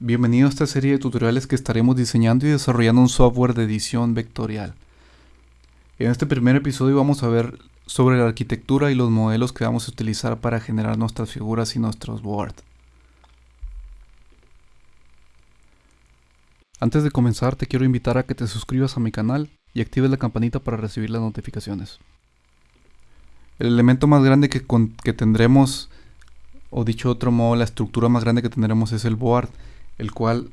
Bienvenido a esta serie de tutoriales que estaremos diseñando y desarrollando un software de edición vectorial. En este primer episodio vamos a ver sobre la arquitectura y los modelos que vamos a utilizar para generar nuestras figuras y nuestros boards. Antes de comenzar te quiero invitar a que te suscribas a mi canal y actives la campanita para recibir las notificaciones. El elemento más grande que, que tendremos o dicho otro modo, la estructura más grande que tendremos es el board, el cual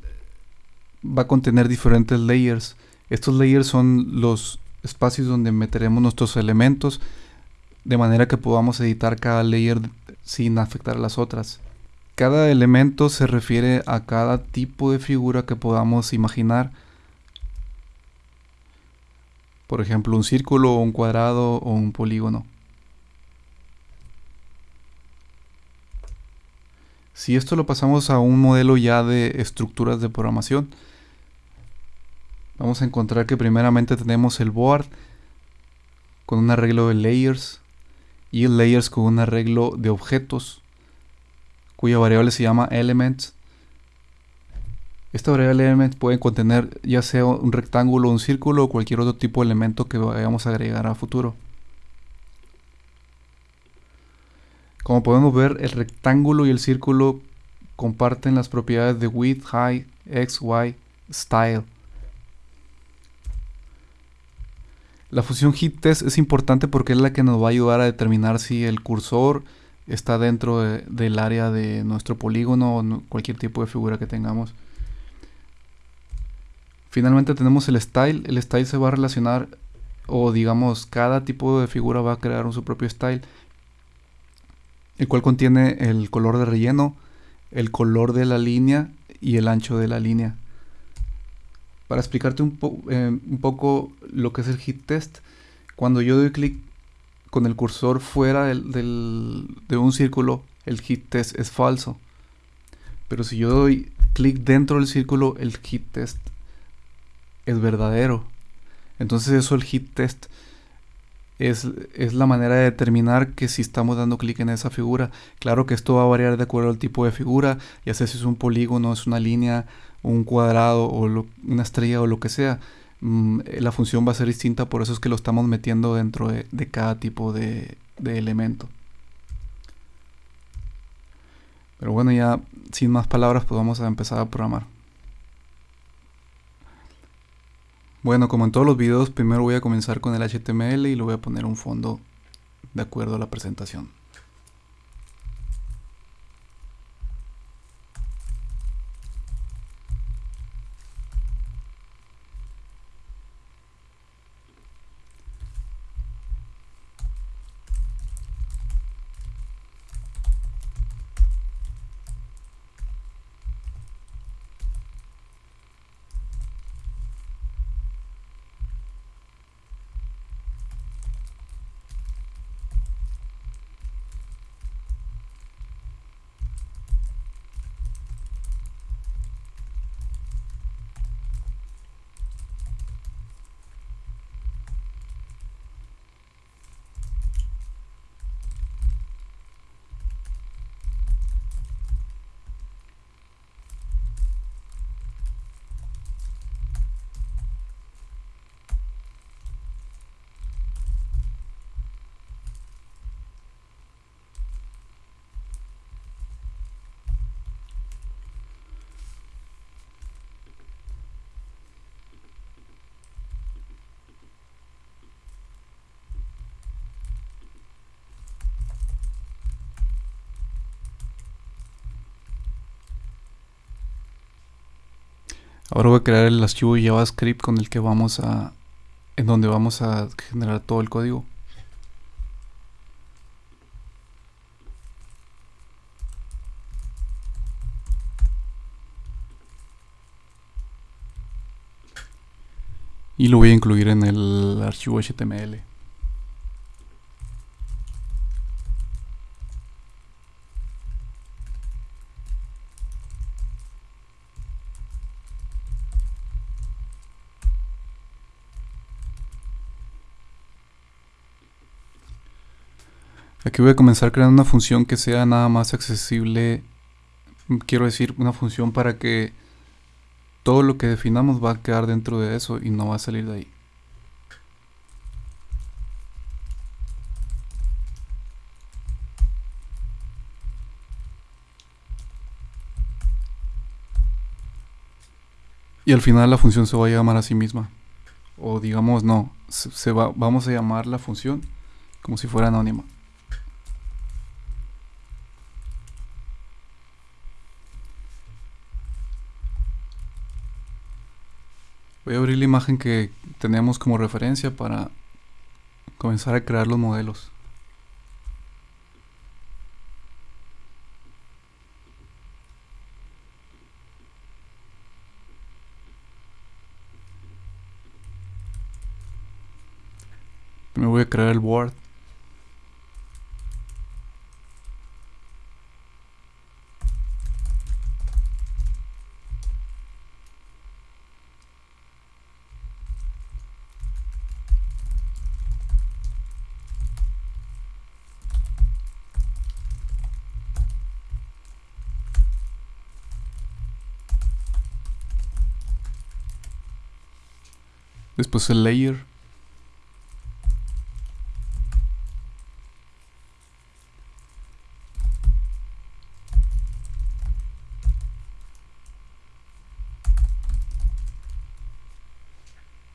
va a contener diferentes layers. Estos layers son los espacios donde meteremos nuestros elementos de manera que podamos editar cada layer sin afectar a las otras. Cada elemento se refiere a cada tipo de figura que podamos imaginar. Por ejemplo, un círculo, un cuadrado o un polígono. Si esto lo pasamos a un modelo ya de estructuras de programación, vamos a encontrar que primeramente tenemos el board con un arreglo de layers y el layers con un arreglo de objetos cuya variable se llama elements. Esta variable element puede contener ya sea un rectángulo, un círculo o cualquier otro tipo de elemento que vayamos a agregar a futuro. Como podemos ver, el rectángulo y el círculo comparten las propiedades de width, height, x, y, style. La función test es importante porque es la que nos va a ayudar a determinar si el cursor está dentro del área de nuestro polígono o cualquier tipo de figura que tengamos. Finalmente tenemos el style. El style se va a relacionar o digamos cada tipo de figura va a crear su propio style el cual contiene el color de relleno, el color de la línea y el ancho de la línea. Para explicarte un, eh, poco lo que es el hit test, cuando yo doy clic con el cursor fuera de un círculo, el hit test es falso. Pero si yo doy clic dentro del círculo, el hit test es verdadero. Entonces eso el hit test es, la manera de determinar que si estamos dando clic en esa figura. Claro que esto va a variar de acuerdo al tipo de figura, ya sea si es un polígono, es una línea, un cuadrado o una estrella o lo que sea. Mm, la función va a ser distinta, por eso es que lo estamos metiendo dentro de, cada tipo de, de elemento. Pero bueno, ya sin más palabras, pues vamos a empezar a programar. Bueno, como en todos los videos, primero voy a comenzar con el HTML y le voy a poner un fondo de acuerdo a la presentación. Ahora voy a crear el archivo JavaScript con el que vamos a en donde vamos a generar todo el código. Y lo voy a incluir en el archivo HTML. Aquí voy a comenzar creando una función que sea nada más accesible quiero decir, una función para que todo lo que definamos va a quedar dentro de eso y no va a salir de ahí. Y al final la función se va a llamar a sí misma. O digamos, no, se, va, vamos a llamar la función como si fuera anónima. Voy a abrir la imagen que tenemos como referencia para comenzar a crear los modelos. Me voy a crear el board. Después el layer.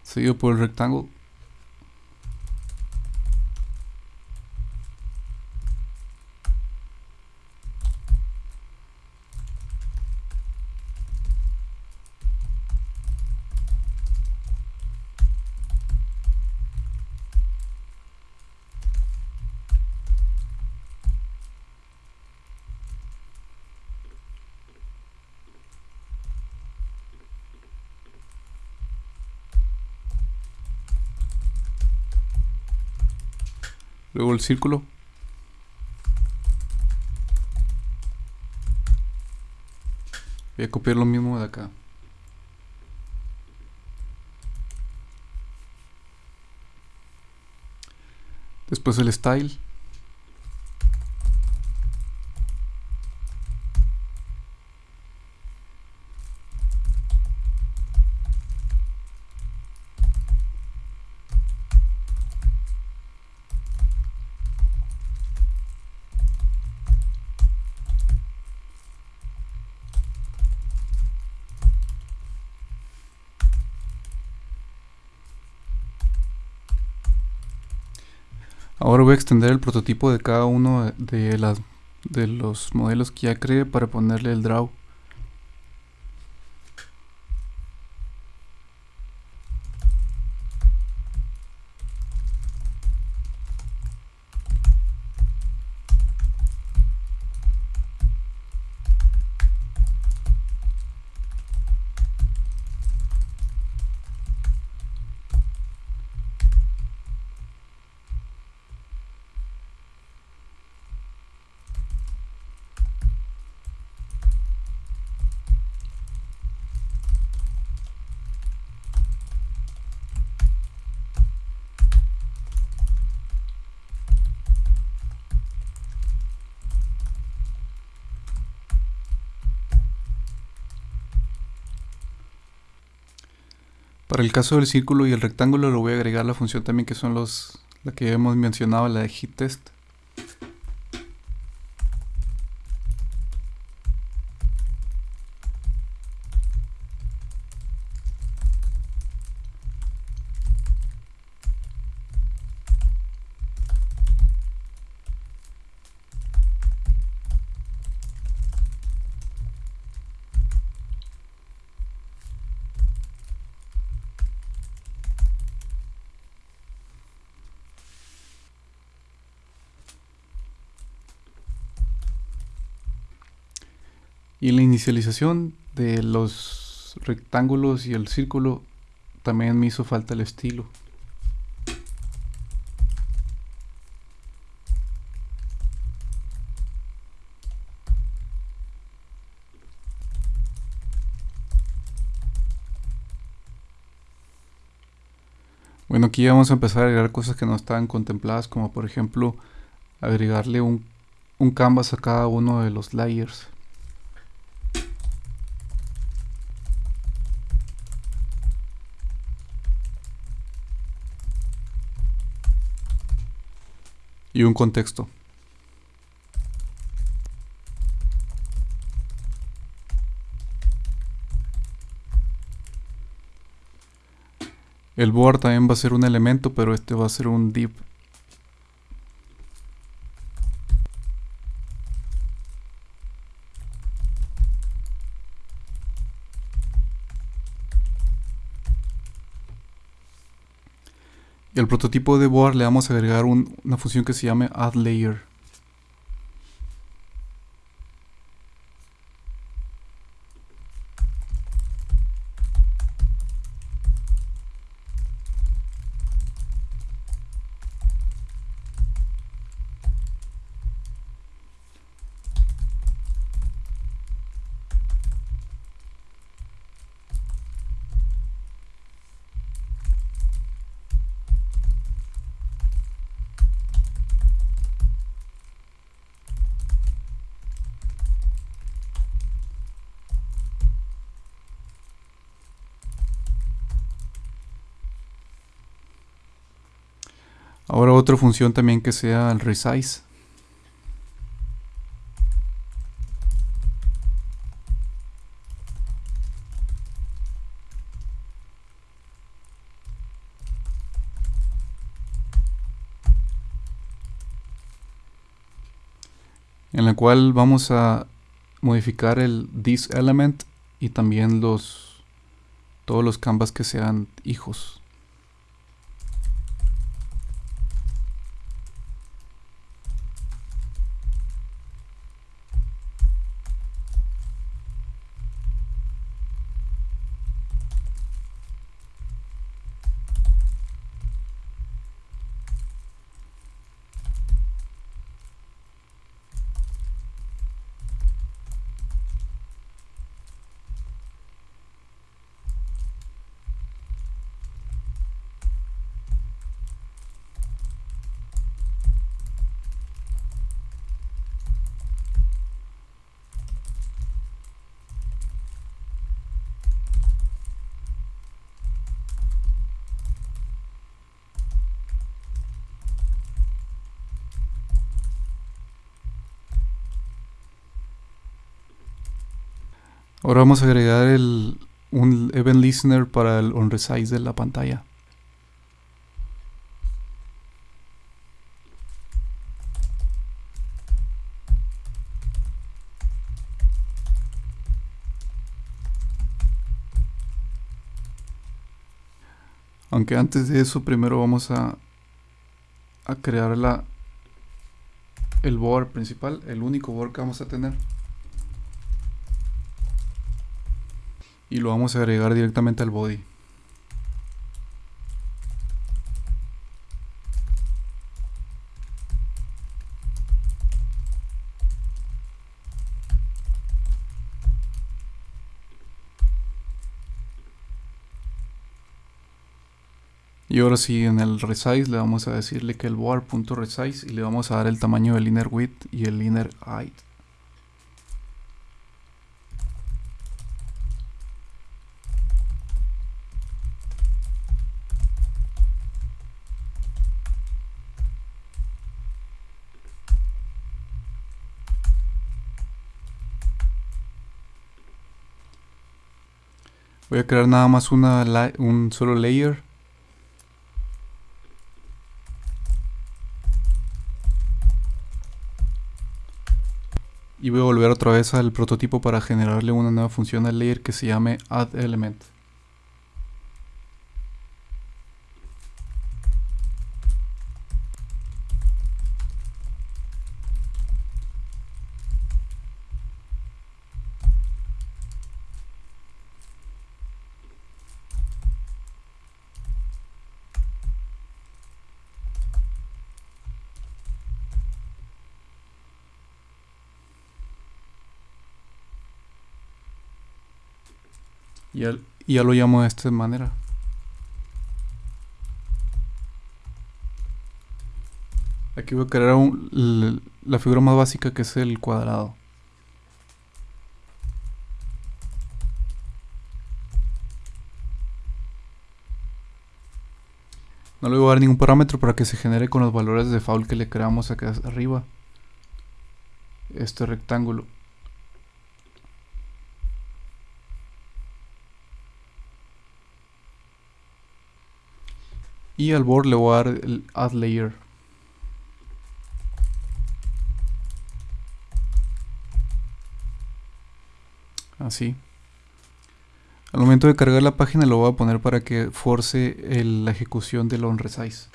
seguido por el rectángulo. Luego el círculo. Voy a copiar lo mismo de acá. Después el style. Ahora voy a extender el prototipo de cada uno de, las, de los modelos que ya creé para ponerle el draw. Para el caso del círculo y el rectángulo le voy a agregar la función también que son los la que hemos mencionado, la de hit test. Y la inicialización de los rectángulos y el círculo también me hizo falta el estilo. Bueno, aquí vamos a empezar a agregar cosas que no estaban contempladas, como por ejemplo agregarle un, un canvas a cada uno de los layers. Y un contexto. El board también va a ser un elemento, pero este va a ser un div. Y al prototipo de board le vamos a agregar una función que se llame addLayer. Ahora otra función también que sea el resize. en la cual vamos a modificar el this element y también los todos los canvas que sean hijos. Ahora vamos a agregar el, un event listener para el on resize de la pantalla. Aunque antes de eso primero vamos a, a crear la, el board principal, el único board que vamos a tener. Y lo vamos a agregar directamente al body. Y ahora sí, en el resize le vamos a decirle que el board.resize y le vamos a dar el tamaño del inner width y el inner height. Voy a crear nada más una un solo layer. Y voy a volver otra vez al prototipo para generarle una nueva función al layer que se llame addElement. Y ya, lo llamo de esta manera. Aquí voy a crear la figura más básica que es el cuadrado. No le voy a dar ningún parámetro para que se genere con los valores de default que le creamos acá arriba. Este rectángulo. Y al board le voy a dar el add layer. Así. Al momento de cargar la página lo voy a poner para que force la ejecución del onResize.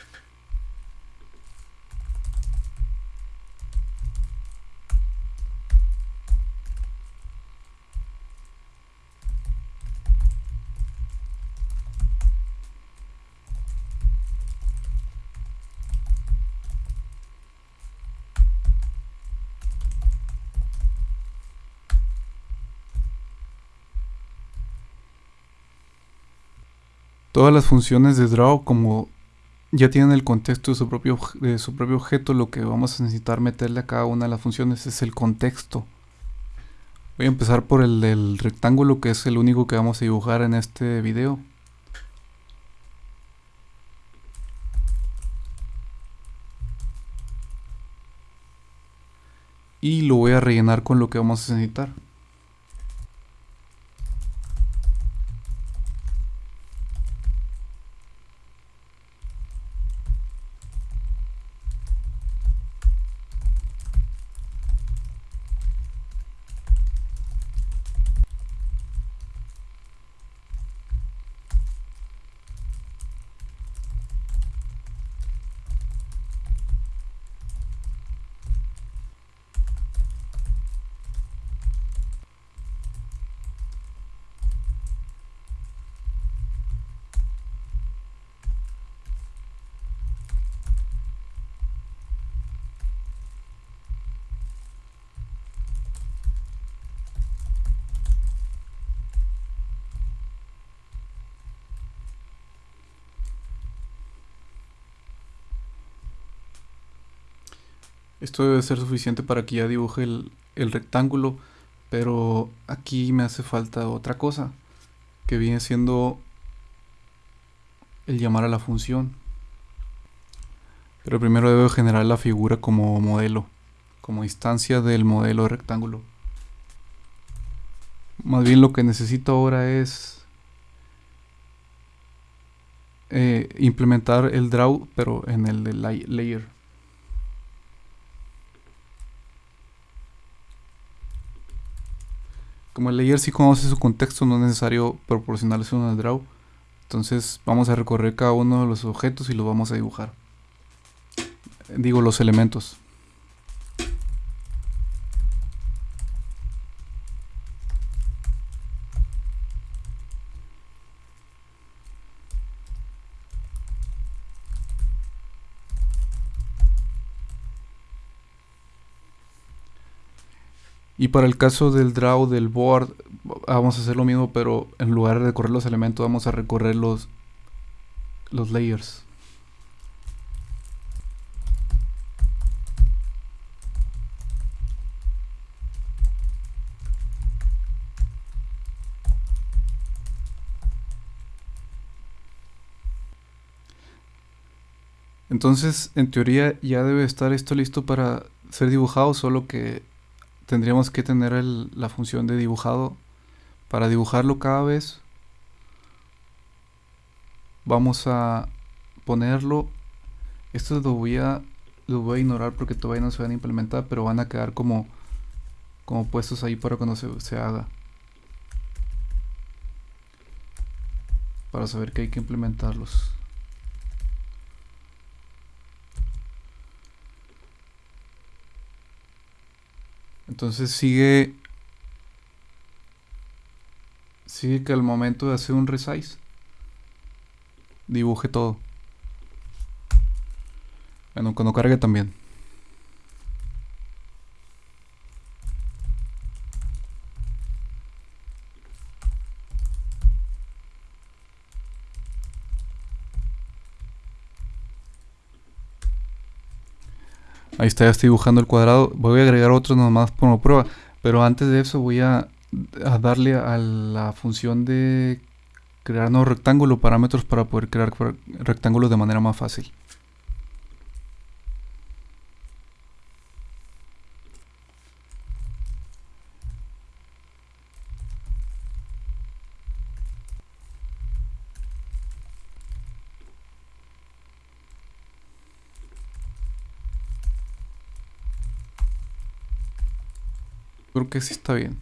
Todas las funciones de draw como ya tienen el contexto de su propio, de su propio objeto, lo que vamos a necesitar meterle a cada una de las funciones es el contexto. Voy a empezar por el rectángulo que es el único que vamos a dibujar en este video. Y lo voy a rellenar con lo que vamos a necesitar. Esto debe ser suficiente para que ya dibuje el, rectángulo, pero aquí me hace falta otra cosa, que viene siendo el llamar a la función. Pero primero debo generar la figura como modelo, como instancia del modelo de rectángulo. Más bien lo que necesito ahora es eh, implementar el draw, pero en el layer. Como el layer sí conoce su contexto, no es necesario proporcionarle uno al draw. Entonces vamos a recorrer cada uno de los objetos y los vamos a dibujar. Digo los elementos. Y para el caso del draw del board, vamos a hacer lo mismo, pero en lugar de recorrer los elementos, vamos a recorrer los, los layers. Entonces, en teoría ya debe estar esto listo para ser dibujado, solo que tendríamos que tener la función de dibujado. Para dibujarlo cada vez vamos a ponerlo. Esto lo voy a lo voy a ignorar porque todavía no se van a implementar pero van a quedar como como puestos ahí para cuando se, se haga. Para saber que hay que implementarlos Entonces sigue sigue que al momento de hacer un resize dibuje todo. Bueno, cuando cargue también. Ahí está, ya estoy dibujando el cuadrado. Voy a agregar otro nomás como prueba. Pero antes de eso voy a, darle a la función de crear nuevo rectángulo, parámetros para poder crear rectángulos de manera más fácil. Que sí está bien.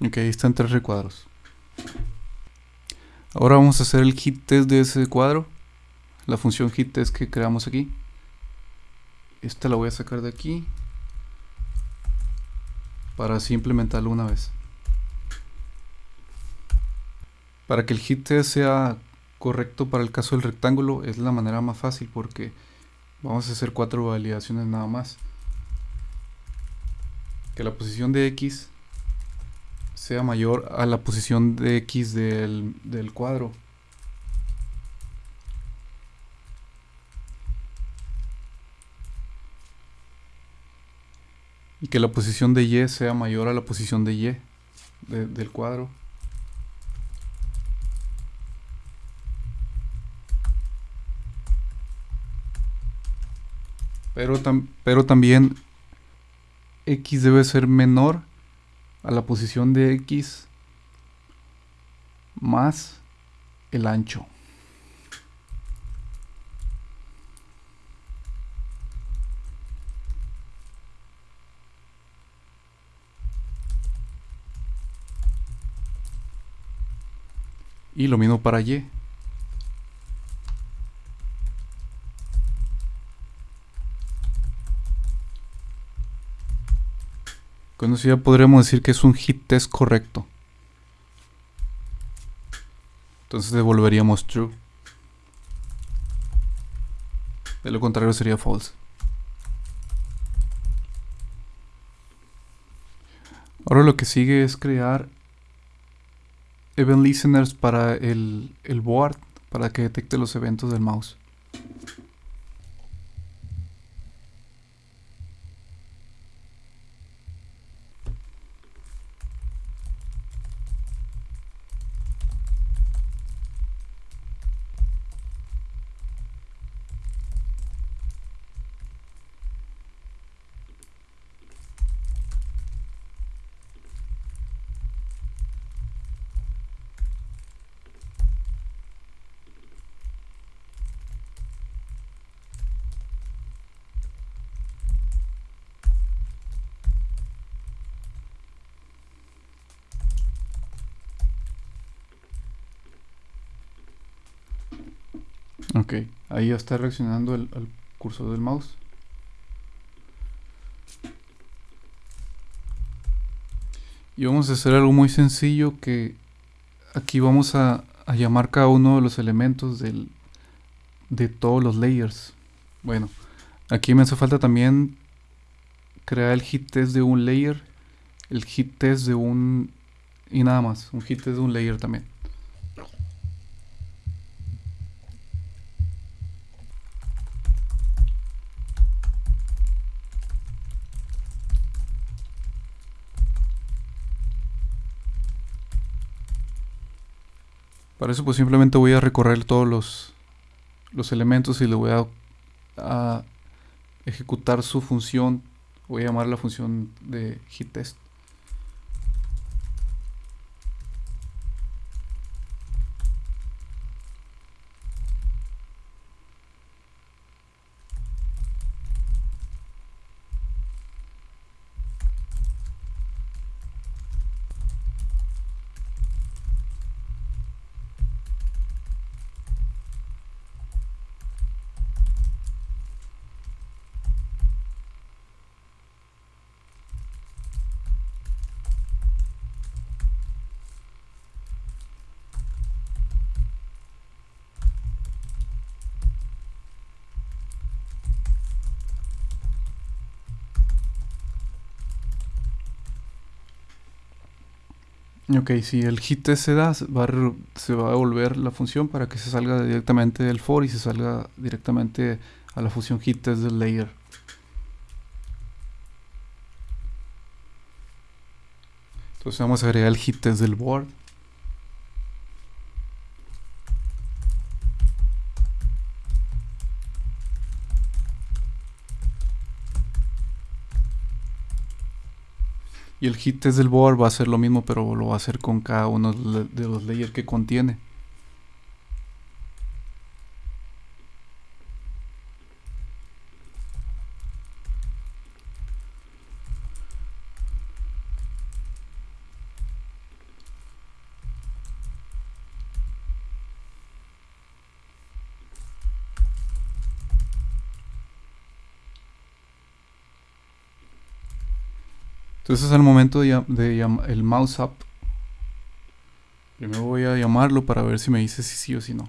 Ok, ahí están tres recuadros. Ahora vamos a hacer el hit test de ese cuadro. La función hit test que creamos aquí. Esta la voy a sacar de aquí. Para así implementarlo una vez. Para que el hit test sea correcto para el caso del rectángulo es la manera más fácil porque vamos a hacer cuatro validaciones nada más. Que la posición de X sea mayor a la posición de X del, del cuadro. Y que la posición de Y sea mayor a la posición de Y del cuadro. Pero, pero también X debe ser menor a la posición de X más el ancho. Y lo mismo para Y. Con eso ya podríamos decir que es un hit test correcto. Entonces devolveríamos true. De lo contrario sería false. Ahora lo que sigue es crear event listeners para el, el board para que detecte los eventos del mouse. Ok, ahí ya está reaccionando el, cursor del mouse. Y vamos a hacer algo muy sencillo que aquí vamos a, llamar cada uno de los elementos de todos los layers. Bueno, aquí me hace falta también crear el hit test de un layer, el hit test de un... y nada más, un hit test de un layer también. Para eso pues simplemente voy a recorrer todos los, los elementos y le voy a, a ejecutar su función. Voy a llamar la función de hit Ok, si el hit se da, va, a, se va a devolver la función para que se salga directamente del for y se salga directamente a la función hit test del layer. Entonces vamos a agregar el hit test del board. El hit test del board va a ser lo mismo, pero lo va a hacer con cada uno de los layers que contiene. Entonces es el momento de, de el mouse up. Primero voy a llamarlo para ver si me dice si sí o si no.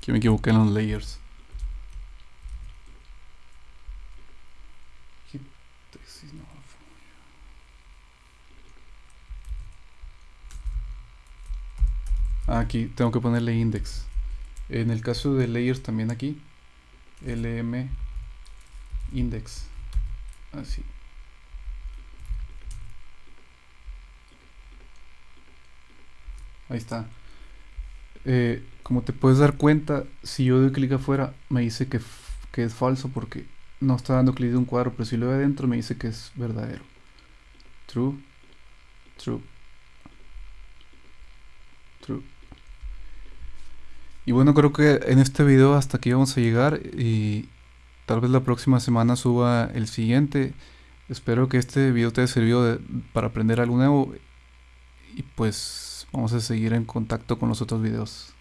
Que me equivoqué en los layers. Aquí tengo que ponerle index. En el caso de layers también aquí. lm index. Así. Ahí está. Eh, como te puedes dar cuenta, si yo doy clic afuera, me dice que, que es falso porque no está dando clic de un cuadro, pero si lo doy adentro me dice que es verdadero. True, true, true. Y bueno, creo que en este video hasta aquí vamos a llegar y tal vez la próxima semana suba el siguiente. Espero que este video te haya servido para aprender algo nuevo y pues vamos a seguir en contacto con los otros videos.